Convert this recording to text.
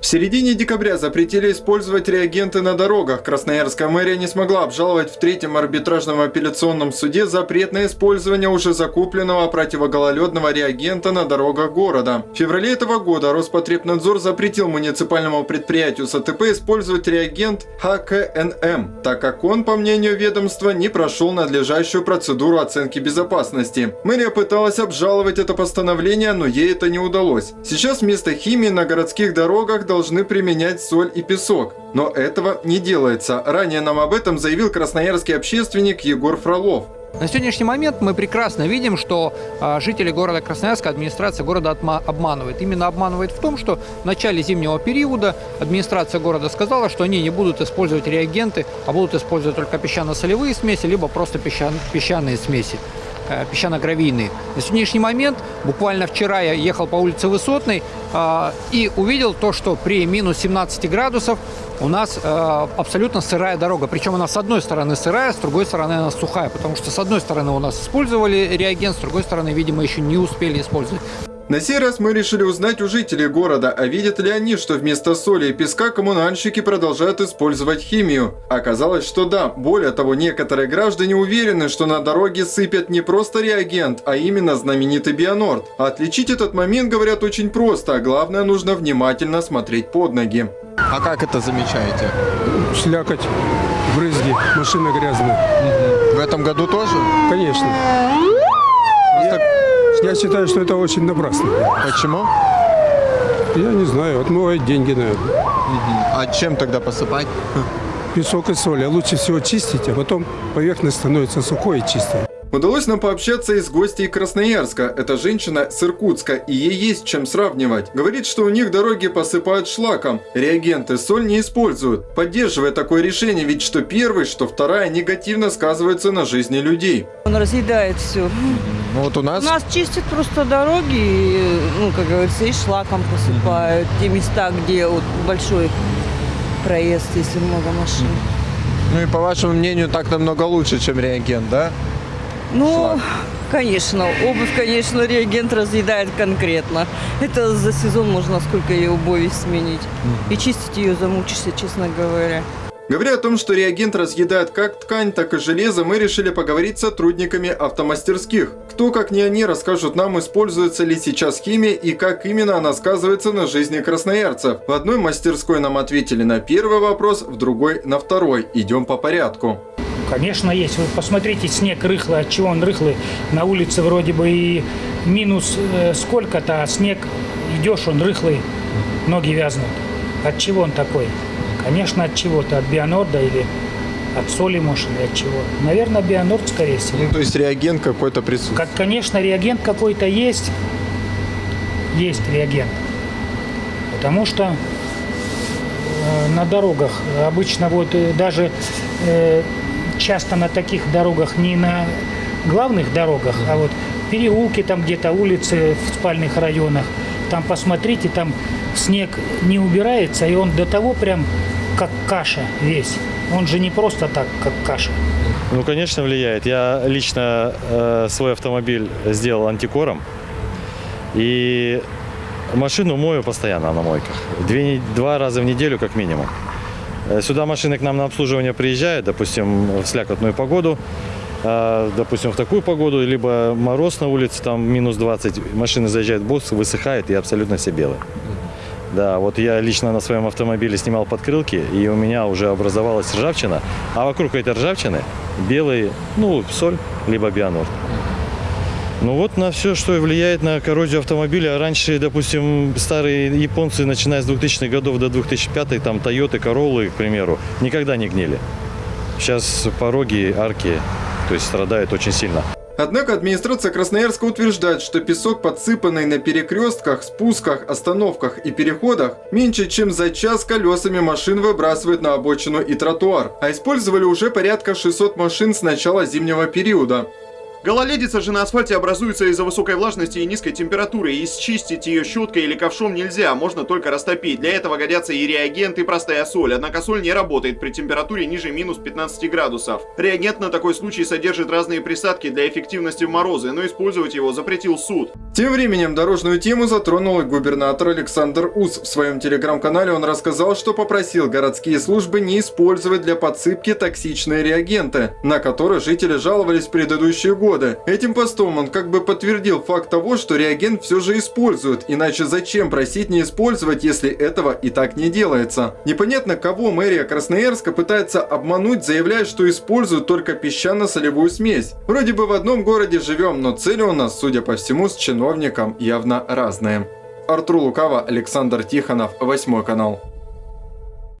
В середине декабря запретили использовать реагенты на дорогах. Красноярская мэрия не смогла обжаловать в третьем арбитражном апелляционном суде запрет на использование уже закупленного противогололедного реагента на дорогах города. В феврале этого года Роспотребнадзор запретил муниципальному предприятию СТП использовать реагент ХКНМ, так как он, по мнению ведомства, не прошел надлежащую процедуру оценки безопасности. Мэрия пыталась обжаловать это постановление, но ей это не удалось. Сейчас вместо химии на городских дорогах должны применять соль и песок. Но этого не делается. Ранее нам об этом заявил красноярский общественник Егор Фролов. На сегодняшний момент мы прекрасно видим, что э, жители города Красноярска, администрация города обманывает. Именно обманывает в том, что в начале зимнего периода администрация города сказала, что они не будут использовать реагенты, а будут использовать только песчано-солевые смеси, либо просто песчан песчаные смеси. Э, песчано-гравийные. На сегодняшний момент, буквально вчера я ехал по улице Высотной э, и увидел то, что при минус 17 градусов у нас э, абсолютно сырая дорога. Причем она с одной стороны сырая, с другой стороны она сухая, потому что с одной стороны у нас использовали реагент, с другой стороны, видимо, еще не успели использовать. На сей раз мы решили узнать у жителей города, а видят ли они, что вместо соли и песка коммунальщики продолжают использовать химию. Оказалось, что да. Более того, некоторые граждане уверены, что на дороге сыпят не просто реагент, а именно знаменитый Бионорд. Отличить этот момент, говорят, очень просто, а главное, нужно внимательно смотреть под ноги. А как это замечаете? Слякоть, брызги, машина грязная. В этом году тоже? Конечно. Я считаю, что это очень напрасно. Почему? Я не знаю, отмывают деньги, наверное. А чем тогда посыпать? Песок и соль. А лучше всего чистить, а потом поверхность становится сухой и чистой. Удалось нам пообщаться и с гостьей Красноярска. Это женщина с Иркутска, и ей есть чем сравнивать. Говорит, что у них дороги посыпают шлаком. Реагенты соль не используют. Поддерживая такое решение, ведь что первый, что вторая негативно сказываются на жизни людей. Он разъедает все. Ну вот у нас... У нас чистят просто дороги, и, ну, как говорится, и шлаком посыпают. Те места, где вот большой проезд, если много машин. Ну и по вашему мнению, так намного лучше, чем реагент, да? Ну, Шлак. конечно, обувь, конечно, реагент разъедает конкретно. Это за сезон можно сколько ее обуви сменить. И чистить ее замучишься, честно говоря. Говоря о том, что реагент разъедает как ткань, так и железо, мы решили поговорить с сотрудниками автомастерских. Кто, как не они, расскажут нам, используется ли сейчас химия и как именно она сказывается на жизни красноярцев. В одной мастерской нам ответили на первый вопрос, в другой на второй. Идем по порядку. Конечно, есть. Вы посмотрите, снег рыхлый. От чего он рыхлый? На улице вроде бы и минус э, сколько-то, а снег идешь, он рыхлый, ноги вязнут. От чего он такой? Конечно, от чего-то. От бионорда или от соли, может, или от чего. Наверное, бионорд, скорее всего. Ну, то есть реагент какой-то присутствует? Как, конечно, реагент какой-то есть. Есть реагент. Потому что э, на дорогах обычно вот э, даже э, часто на таких дорогах, не на главных дорогах, а вот переулки там где-то, улицы в спальных районах. Там посмотрите, там снег не убирается, и он до того прям как каша весь. Он же не просто так, как каша. Ну, конечно, влияет. Я лично э, свой автомобиль сделал антикором. И машину мою постоянно на мойках. Две, два раза в неделю как минимум. Э, сюда машины к нам на обслуживание приезжают, допустим, в слякотную погоду, а, допустим, в такую погоду, либо мороз на улице, там минус 20, машины заезжают в босс, высыхают и абсолютно все белые. Да, вот я лично на своем автомобиле снимал подкрылки, и у меня уже образовалась ржавчина, а вокруг этой ржавчины белый, ну, соль, либо бионор. Ну вот на все, что влияет на коррозию автомобиля. Раньше, допустим, старые японцы, начиная с 2000-х годов до 2005 там Toyota, Corolla, к примеру, никогда не гнили. Сейчас пороги, арки, то есть страдают очень сильно. Однако администрация Красноярска утверждает, что песок, подсыпанный на перекрестках, спусках, остановках и переходах, меньше чем за час колесами машин выбрасывает на обочину и тротуар. А использовали уже порядка 600 машин с начала зимнего периода. Гололедица же на асфальте образуется из-за высокой влажности и низкой температуры, и счистить ее щеткой или ковшом нельзя, можно только растопить. Для этого годятся и реагент, и простая соль, однако соль не работает при температуре ниже минус 15 градусов. Реагент на такой случай содержит разные присадки для эффективности в морозы, но использовать его запретил суд. Тем временем дорожную тему затронул и губернатор Александр Ус. В своем телеграм-канале он рассказал, что попросил городские службы не использовать для подсыпки токсичные реагенты, на которые жители жаловались в предыдущие годы года. Этим постом он как бы подтвердил факт того, что реагент все же используют, иначе зачем просить не использовать, если этого и так не делается. Непонятно, кого мэрия Красноярска пытается обмануть, заявляя, что используют только песчано-солевую смесь. Вроде бы в одном городе живем, но цели у нас, судя по всему, с чиновником явно разные. Артур Лукава, Александр Тихонов, 8 канал.